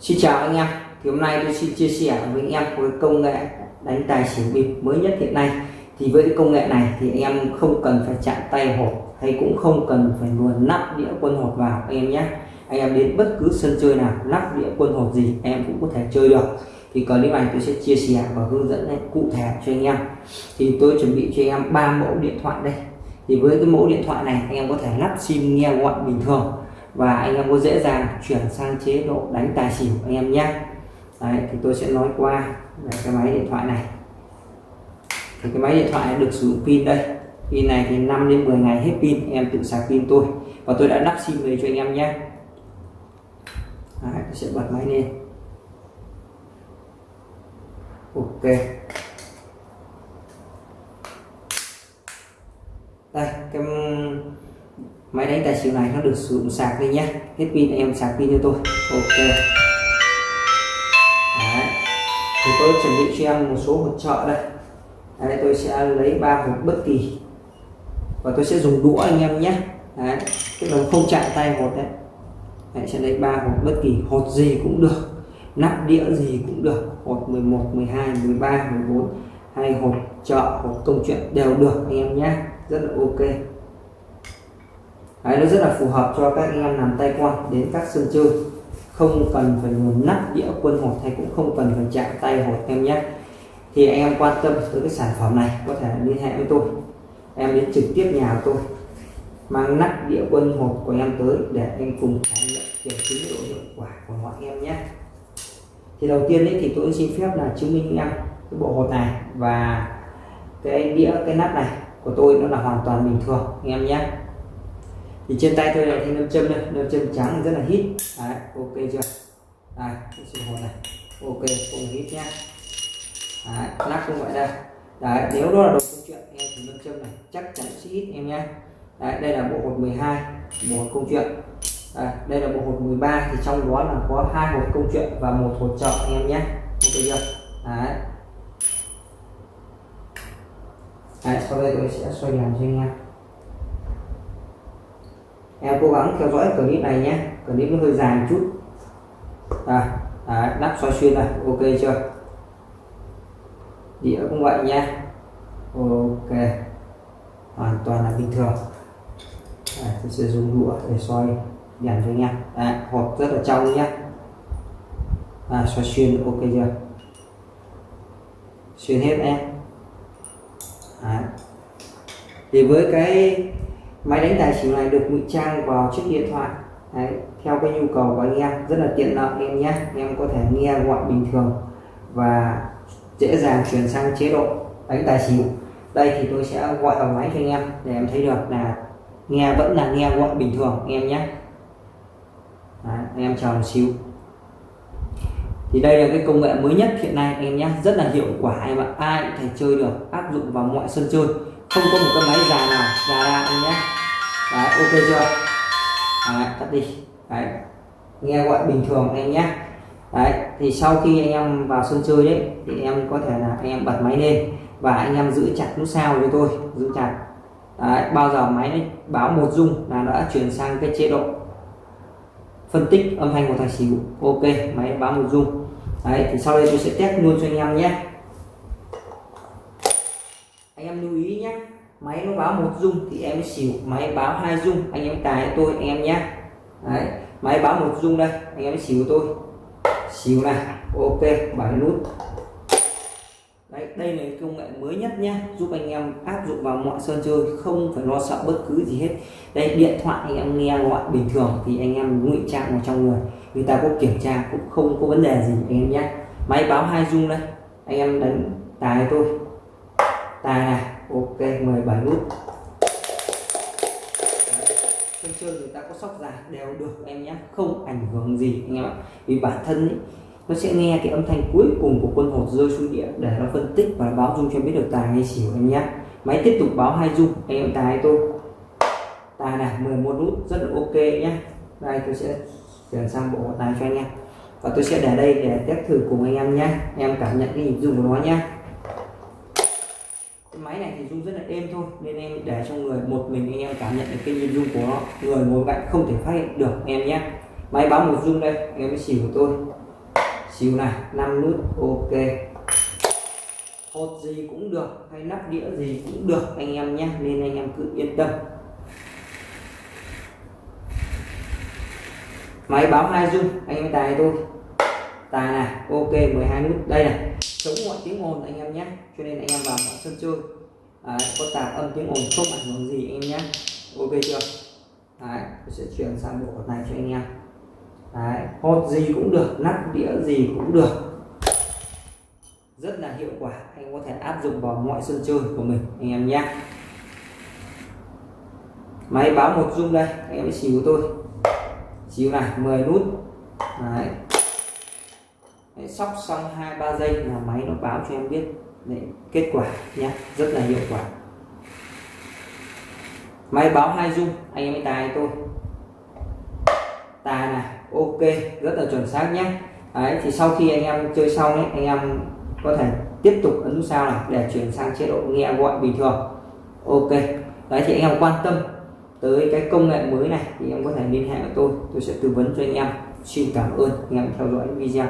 Xin chào anh em. Thì hôm nay tôi xin chia sẻ với anh em với công nghệ đánh tài xỉu bịp mới nhất hiện nay. Thì với cái công nghệ này thì anh em không cần phải chạm tay hộp, hay cũng không cần phải luồn nắp đĩa quân hộp vào anh em nhé. Anh em đến bất cứ sân chơi nào nắp đĩa quân hộp gì anh em cũng có thể chơi được. Thì clip này tôi sẽ chia sẻ và hướng dẫn cụ thể cho anh em. Thì tôi chuẩn bị cho anh em ba mẫu điện thoại đây. Thì với cái mẫu điện thoại này anh em có thể lắp sim nghe gọi bình thường và anh em có dễ dàng chuyển sang chế độ đánh tài xỉu anh em nhé. Đấy, thì tôi sẽ nói qua về cái máy điện thoại này. Thì cái máy điện thoại được sử dụng pin đây. Pin này thì 5 đến 10 ngày hết pin em tự sạc pin tôi. Và tôi đã lắp sim về cho anh em nhé. Đấy, tôi sẽ bật máy lên. Ok đây cái máy đánh tài xỉu này nó được sử dụng sạc đi nhé hết pin em sạc pin cho tôi. Ok. Đấy. thì tôi chuẩn bị cho em một số hỗ trợ đây. Đấy, tôi sẽ lấy ba hộp bất kỳ. Và tôi sẽ dùng đũa anh em nhé Đấy, tức là không chạm tay hột đấy. Đấy, sẽ lấy ba hộp bất kỳ. Hột gì cũng được. Nắp đĩa gì cũng được. Hột 11 12 13 14 hay hột chợ hột công chuyện đều được anh em nhé rất là ok. Đấy, nó rất là phù hợp cho các anh em làm tay quan đến các sân chơi. Không cần phải nguồn nắp đĩa quân hột hay cũng không cần phải chạm tay hột em nhé. Thì anh em quan tâm tới cái sản phẩm này có thể liên hệ với tôi. Em đến trực tiếp nhà của tôi mang nắp đĩa quân hột của em tới để em cùng trải nghiệm kiểm chứng độ hiệu quả của mọi em nhé. Thì đầu tiên ấy, thì tôi xin phép là chứng minh em cái bộ hột này và cái đĩa cái nắp này của tôi nó là hoàn toàn bình thường anh em nhé thì trên tay tôi này thì nam châm đây nam châm trắng rất là hít. Đấy ok chưa? Đây cái hồn này. Ok không hít nhá. Đấy, lắc cũng vậy đây đấy nếu đó là đồ câu chuyện em thì nam châm này chắc chắn sẽ hít em nhé đấy đây là bộ hột 12 bộ hột câu chuyện. À, đây là bộ hột 13 thì trong đó là có hai hột câu chuyện và một hột trợ em nhé ok chưa? Đấy. Đấy sau đây tôi sẽ xoay làm cho anh em em cố gắng theo dõi clip này nhé. Clip nó hơi dài một chút. À, à lắp xoay xuyên này ok chưa? Đĩa cũng vậy nha, ok. Hoàn toàn là bình thường. À, tôi sẽ dùng đũa để xoay đèn cho anh em à, hộp rất là trong nhé. À, xoay xuyên ok chưa? Xuyên hết em. À. thì với cái máy đánh tài xỉu này được ngụy trang vào chiếc điện thoại. Đấy, theo cái nhu cầu của anh em rất là tiện lợi em nhé. Em có thể nghe gọi bình thường và dễ dàng chuyển sang chế độ đánh tài xỉu. Đây thì tôi sẽ gọi vào máy cho anh em để em thấy được là nghe vẫn là nghe gọi bình thường em nhé. Đấy, anh em chờ một xíu. Thì đây là cái công nghệ mới nhất hiện nay em nhé. Rất là hiệu quả em ạ. Ai cũng thể chơi được áp dụng vào mọi sân chơi. Không có một cái máy già nào già ra em nhé đấy ok chưa? Đấy, tắt đi. Đấy nghe gọi bình thường anh nhé. Đấy thì sau khi anh em vào sân chơi đấy thì em có thể là anh em bật máy lên và anh em giữ chặt nút sao với tôi giữ chặt. Đấy, bao giờ máy báo một dung là đã chuyển sang cái chế độ phân tích âm thanh của tài xỉu. Ok máy báo một dung, đấy thì sau đây tôi sẽ test luôn cho anh em nhé anh em lưu ý nhé máy nó báo một dung thì em xỉu. Máy báo hai dung. Anh em cài tôi, anh em nhé đấy. Máy báo một dung đây. Anh em xỉu tôi. Xỉu này. Ok, bảy nút. Đấy, đây là công nghệ mới nhất nhé giúp anh em áp dụng vào mọi sân chơi, không phải lo sợ bất cứ gì hết. Đây, điện thoại anh em nghe gọi bình thường thì anh em ngụy trang vào trong người. Người ta có kiểm tra cũng không có vấn đề gì, anh em nhé máy báo hai dung đây. Anh em đánh tài tôi tài này ok 17 nút sân chơi người ta có sóc dài đều được em nhé. Không ảnh hưởng gì anh em ạ. Vì bản thân ấy, nó sẽ nghe cái âm thanh cuối cùng của quân hột rơi xuống địa để nó phân tích và báo dung cho biết được tài hay xỉu em nhé. Máy tiếp tục báo hai dung. Anh em tài tôi? Tài này 11 nút. Rất là ok nhé. Đây tôi sẽ chuyển sang bộ tài cho anh em. Và tôi sẽ để đây để test thử cùng anh em nhé. Em cảm nhận cái nhịp dung của nó nhé máy này thì rung rất là êm thôi. Nên em để cho người, một mình anh em cảm nhận được cái nhịp rung của nó. Người ngồi cạnh không thể phát hiện được, em nhé. Máy báo một rung đây anh em xỉu của tôi. Xíu này 5 nút, ok. Hột gì cũng được, hay nắp đĩa gì cũng được anh em nhé. Nên anh em cứ yên tâm. Máy báo hai dung, anh em tài tôi tài này, ok 12 nút. Đây này, chống mọi tiếng ồn anh em nhé. Cho nên anh em vào mọi sân chơi. Đấy, có tạp âm tiếng ồn không ảnh hưởng gì anh em nhé. Ok chưa? Đấy, tôi sẽ chuyển sang bộ này cho anh em. Đấy, hột gì cũng được nắp đĩa gì cũng được. Rất là hiệu quả anh có thể áp dụng vào mọi sân chơi của mình anh em nhé. Máy báo một dung đây anh em xíu tôi. Xíu này 10 nút. Đấy. Đấy, sóc xong hai ba giây là máy nó báo cho em biết kết quả nhé rất là hiệu quả. Máy báo hai dung anh em tài tôi. Tài này, ok, rất là chuẩn xác nhé đấy, thì sau khi anh em chơi xong ấy, anh em có thể tiếp tục ấn nút sao này để chuyển sang chế độ nghe gọi bình thường. Ok, đấy thì anh em quan tâm tới cái công nghệ mới này thì em có thể liên hệ với tôi tôi sẽ tư vấn cho anh em. Xin cảm ơn, anh em theo dõi video.